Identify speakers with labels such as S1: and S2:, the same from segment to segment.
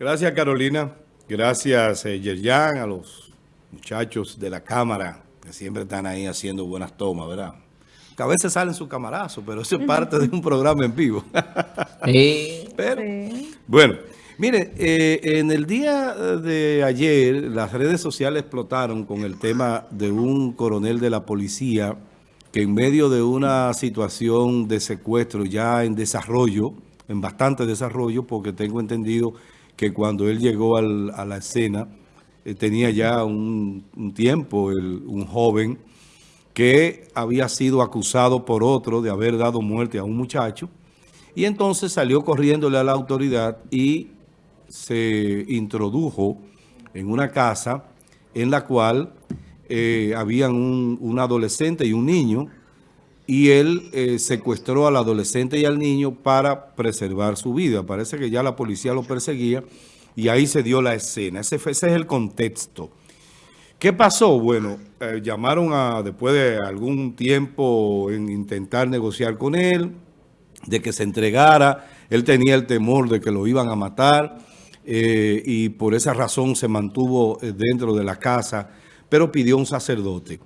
S1: Gracias, Carolina. Gracias, eh, Yerjan, a los muchachos de la cámara que siempre están ahí haciendo buenas tomas, ¿verdad? Que a veces salen su camarazo, pero eso es parte de un programa en vivo. sí. Pero, bueno, mire, eh, en el día de ayer las redes sociales explotaron con el tema de un coronel de la policía que en medio de una situación de secuestro ya en desarrollo, en bastante desarrollo, porque tengo entendido que cuando él llegó a la escena, eh, tenía ya un, tiempo, un joven, que había sido acusado por otro de haber dado muerte a un muchacho, y entonces salió corriéndole a la autoridad y se introdujo en una casa en la cual eh, habían un, adolescente y un niño, y él eh, secuestró al adolescente y al niño para preservar su vida. Parece que ya la policía lo perseguía y ahí se dio la escena. Ese, ese es el contexto. ¿Qué pasó? Bueno, eh, llamaron a, después de algún tiempo en intentar negociar con él, de que se entregara. Él tenía el temor de que lo iban a matar eh, y por esa razón se mantuvo dentro de la casa, pero pidió un sacerdote.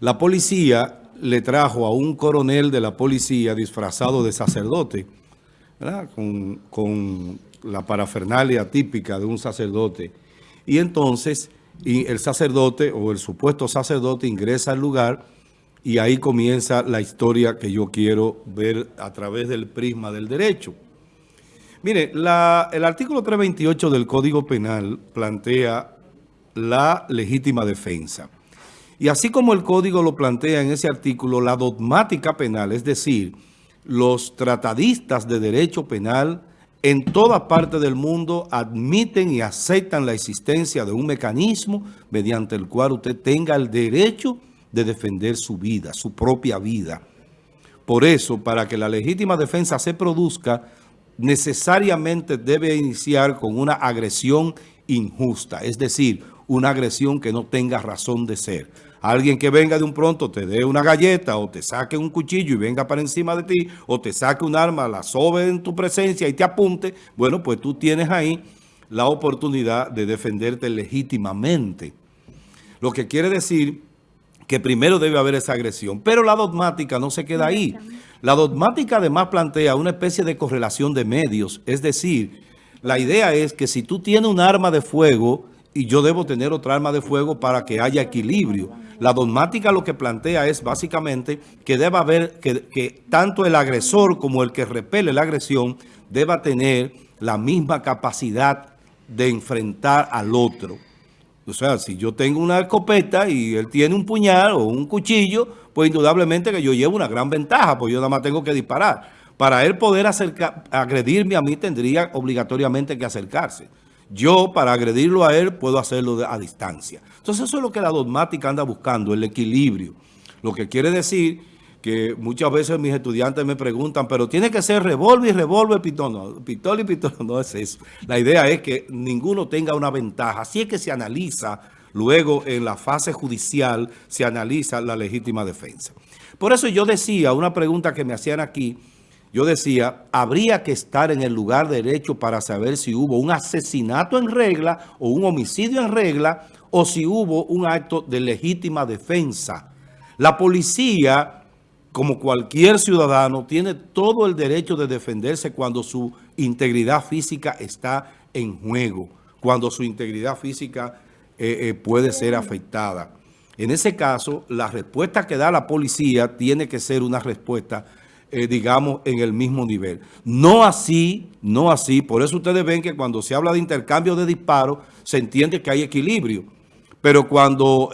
S1: La policía le trajo a un coronel de la policía disfrazado de sacerdote, Con, la parafernalia típica de un sacerdote. Y entonces el sacerdote o el supuesto sacerdote ingresa al lugar y ahí comienza la historia que yo quiero ver a través del prisma del derecho. Mire, el artículo 328 del Código Penal plantea la legítima defensa. Y así como el código lo plantea en ese artículo, la dogmática penal, es decir, los tratadistas de derecho penal en toda parte del mundo admiten y aceptan la existencia de un mecanismo mediante el cual usted tenga el derecho de defender su vida, su propia vida. Por eso, para que la legítima defensa se produzca, necesariamente debe iniciar con una agresión injusta, es decir, una agresión que no tenga razón de ser. Alguien que venga de un pronto te dé una galleta o te saque un cuchillo y venga para encima de ti o te saque un arma, la sobe en tu presencia y te apunte, bueno, pues tú tienes ahí la oportunidad de defenderte legítimamente. Lo que quiere decir que primero debe haber esa agresión. Pero la dogmática no se queda ahí. La dogmática además plantea una especie de correlación de medios. Es decir, la idea es que si tú tienes un arma de fuego y yo debo tener otra arma de fuego para que haya equilibrio. La dogmática lo que plantea es básicamente que deba haber, que, tanto el agresor como el que repele la agresión deba tener la misma capacidad de enfrentar al otro. O sea, si yo tengo una escopeta y él tiene un puñal o un cuchillo, pues indudablemente que yo llevo una gran ventaja, porque yo nada más tengo que disparar. Para él poder acercar, agredirme a mí tendría obligatoriamente que acercarse. Yo, para agredirlo a él, puedo hacerlo a distancia. Entonces, eso es lo que la dogmática anda buscando, el equilibrio. Lo que quiere decir que muchas veces mis estudiantes me preguntan, pero tiene que ser revólver y revólver, pistola. No, pistola y pistola, no es eso. La idea es que ninguno tenga una ventaja. Así es que se analiza, luego en la fase judicial, se analiza la legítima defensa. Por eso yo decía, una pregunta que me hacían aquí, yo decía, habría que estar en el lugar derecho para saber si hubo un asesinato en regla o un homicidio en regla o si hubo un acto de legítima defensa. La policía, como cualquier ciudadano, tiene todo el derecho de defenderse cuando su integridad física está en juego, cuando su integridad física eh, eh, puede ser afectada. En ese caso, la respuesta que da la policía tiene que ser una respuesta eh, digamos, en el mismo nivel. No así, no así. Por eso ustedes ven que cuando se habla de intercambio de disparos, se entiende que hay equilibrio. Pero cuando,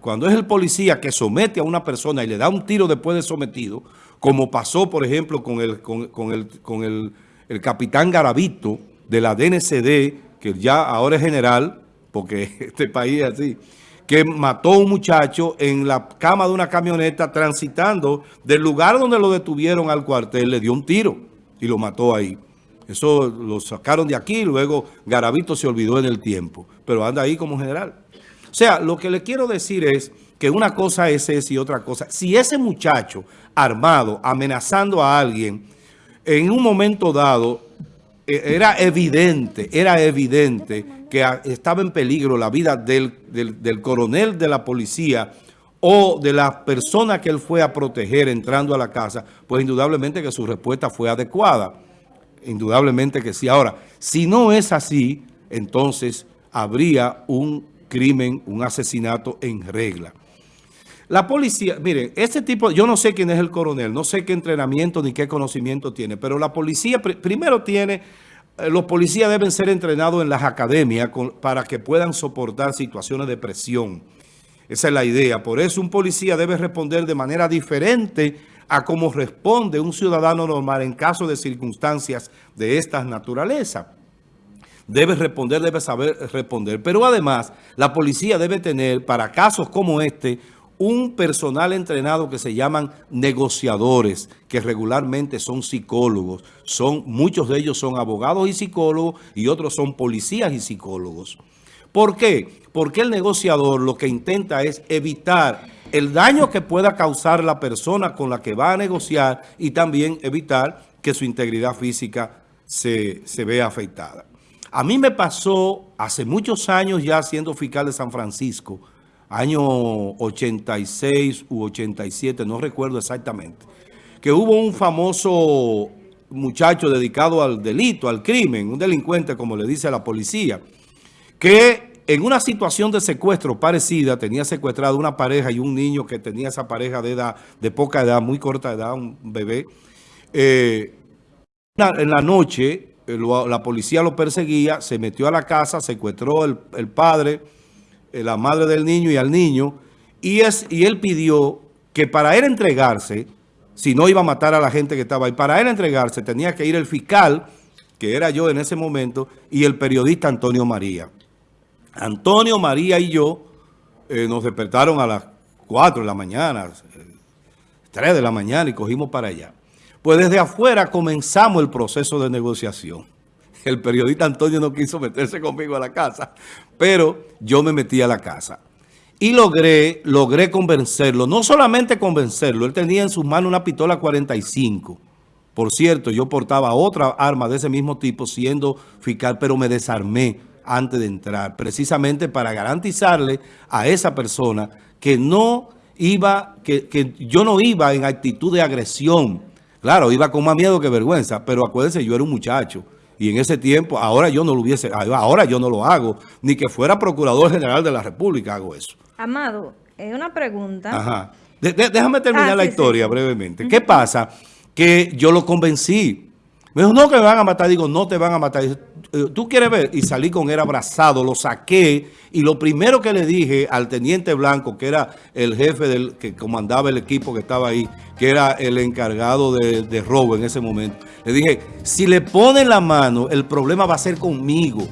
S1: cuando es el policía que somete a una persona y le da un tiro después de sometido, como pasó, por ejemplo, con el, con, el, con el, el capitán Garavito de la DNCD, que ya ahora es general, porque este país es así, que mató a un muchacho en la cama de una camioneta transitando del lugar donde lo detuvieron al cuartel, le dio un tiro y lo mató ahí. Eso lo sacaron de aquí luego Garavito se olvidó en el tiempo, pero anda ahí como general. O sea, lo que le quiero decir es que una cosa es esa y otra cosa. Si ese muchacho armado, amenazando a alguien, en un momento dado, era evidente, era evidente que estaba en peligro la vida del, del, coronel de la policía o de la persona que él fue a proteger entrando a la casa, pues indudablemente que su respuesta fue adecuada. Indudablemente que sí. Ahora, si no es así, entonces habría un crimen, un asesinato en regla. La policía, miren, este tipo, yo no sé quién es el coronel, no sé qué entrenamiento ni qué conocimiento tiene, pero la policía primero tiene, eh, los policías deben ser entrenados en las academias para que puedan soportar situaciones de presión. Esa es la idea. Por eso un policía debe responder de manera diferente a cómo responde un ciudadano normal en caso de circunstancias de estas naturalezas. Debe responder, debe saber responder. Pero además, la policía debe tener, para casos como este, un personal entrenado que se llaman negociadores, que regularmente son psicólogos. Son, muchos de ellos son abogados y psicólogos y otros son policías y psicólogos. ¿Por qué? Porque el negociador lo que intenta es evitar el daño que pueda causar la persona con la que va a negociar y también evitar que su integridad física se, se vea afectada. A mí me pasó hace muchos años ya siendo fiscal de San Francisco, año 86 u 87, no recuerdo exactamente, que hubo un famoso muchacho dedicado al delito, al crimen, un delincuente como le dice la policía, que en una situación de secuestro parecida tenía secuestrado una pareja y un niño que tenía esa pareja de edad, de poca edad, muy corta edad, un bebé. Eh, en la noche eh, la policía lo perseguía, se metió a la casa, secuestró el, padre, la madre del niño y al niño, y, es, y él pidió que para él entregarse, si no iba a matar a la gente que estaba ahí, para él entregarse tenía que ir el fiscal, que era yo en ese momento, y el periodista Antonio María. Antonio María y yo eh, nos despertaron a las 4 de la mañana, 3 de la mañana y cogimos para allá. Pues desde afuera comenzamos el proceso de negociación el periodista Antonio no quiso meterse conmigo a la casa, pero yo me metí a la casa. Y logré, logré convencerlo, no solamente convencerlo, él tenía en sus manos una pistola 45. Por cierto, yo portaba otra arma de ese mismo tipo siendo fiscal, pero me desarmé antes de entrar, precisamente para garantizarle a esa persona que no iba, que, que yo no iba en actitud de agresión. Claro, iba con más miedo que vergüenza, pero acuérdense, yo era un muchacho. Y en ese tiempo, ahora yo no lo hubiese, ahora yo no lo hago, ni que fuera Procurador General de la República hago eso.
S2: Amado, es una pregunta.
S1: Ajá. déjame terminar ah, la historia brevemente. ¿Qué pasa? Que yo lo convencí me dijo, no, que me van a matar. Digo, no te van a matar. Eh, ¿Tú quieres ver? Y salí con él abrazado, lo saqué. Y lo primero que le dije al teniente Blanco, que era el jefe del que comandaba el equipo que estaba ahí, que era el encargado de, robo en ese momento, le dije, si le ponen la mano, el problema va a ser conmigo.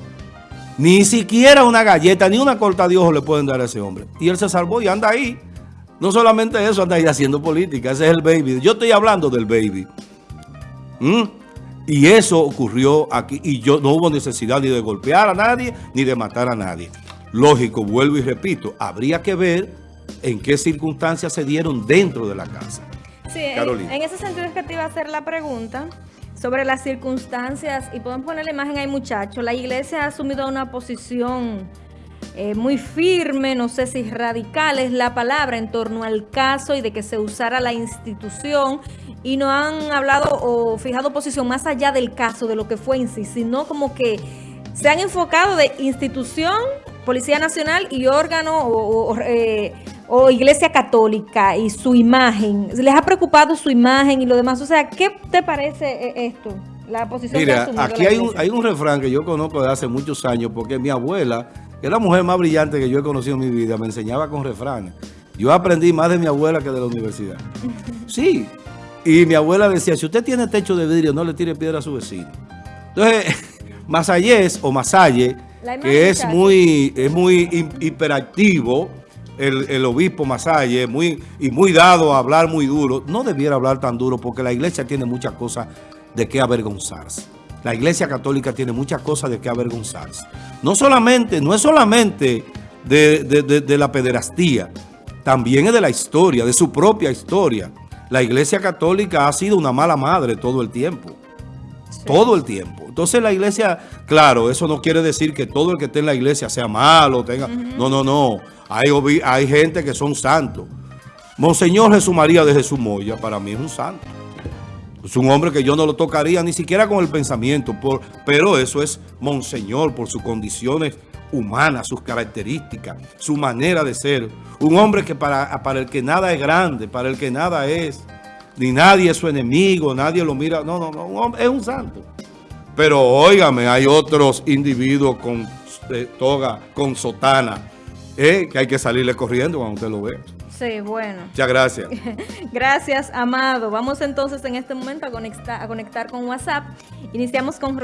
S1: Ni siquiera una galleta, ni una corta de ojo le pueden dar a ese hombre. Y él se salvó y anda ahí. No solamente eso, anda ahí haciendo política. Ese es el baby. Yo estoy hablando del baby. ¿Mm? Y eso ocurrió aquí y yo no hubo necesidad ni de golpear a nadie ni de matar a nadie. Lógico, vuelvo y repito, habría que ver en qué circunstancias se dieron dentro de la casa.
S2: Sí, en ese sentido es que te iba a hacer la pregunta sobre las circunstancias y podemos poner la imagen ahí muchachos. La iglesia ha asumido una posición eh, muy firme, no sé si radical es la palabra, en torno al caso y de que se usara la institución y no han hablado o fijado posición más allá del caso, de lo que fue en sí, sino como que se han enfocado de institución, Policía Nacional y órgano o, eh, Iglesia Católica y su imagen. ¿Les ha preocupado su imagen y lo demás? O sea, ¿qué te parece eh, esto? La posición
S1: Mira, aquí hay un, hay un refrán que yo conozco de hace muchos años porque mi abuela, que es la mujer más brillante que yo he conocido en mi vida, me enseñaba con refranes. Yo aprendí más de mi abuela que de la universidad. Sí, y mi abuela decía, si usted tiene techo de vidrio, no le tire piedra a su vecino. Entonces, Masayés o Masalle, que es muy, es muy hiperactivo, el, obispo Masalle, muy, y muy dado a hablar muy duro, no debiera hablar tan duro porque la iglesia tiene muchas cosas de qué avergonzarse. La iglesia católica tiene muchas cosas de qué avergonzarse. No solamente, no es solamente de, de la pederastía, también es de la historia, de su propia historia la Iglesia Católica ha sido una mala madre todo el tiempo. todo el tiempo. Entonces la iglesia, claro, eso no quiere decir que todo el que esté en la iglesia sea malo, tenga... No, no, no. Hay, hay gente que son santos. Monseñor Jesús María de Jesús Moya, para mí es un santo. Es un hombre que yo no lo tocaría ni siquiera con el pensamiento, por, pero eso es Monseñor por sus condiciones humanas, sus características, su manera de ser. Un hombre que para, para el que nada es grande, para el que nada es, ni nadie es su enemigo, nadie lo mira. No, no, no, es un santo. Pero óigame, hay otros individuos con eh, toga, con sotana, eh, que hay que salirle corriendo cuando usted lo ve.
S2: Sí, bueno.
S1: Muchas gracias.
S2: gracias, Amado. Vamos entonces en este momento a conectar, a conectar con WhatsApp. Iniciamos con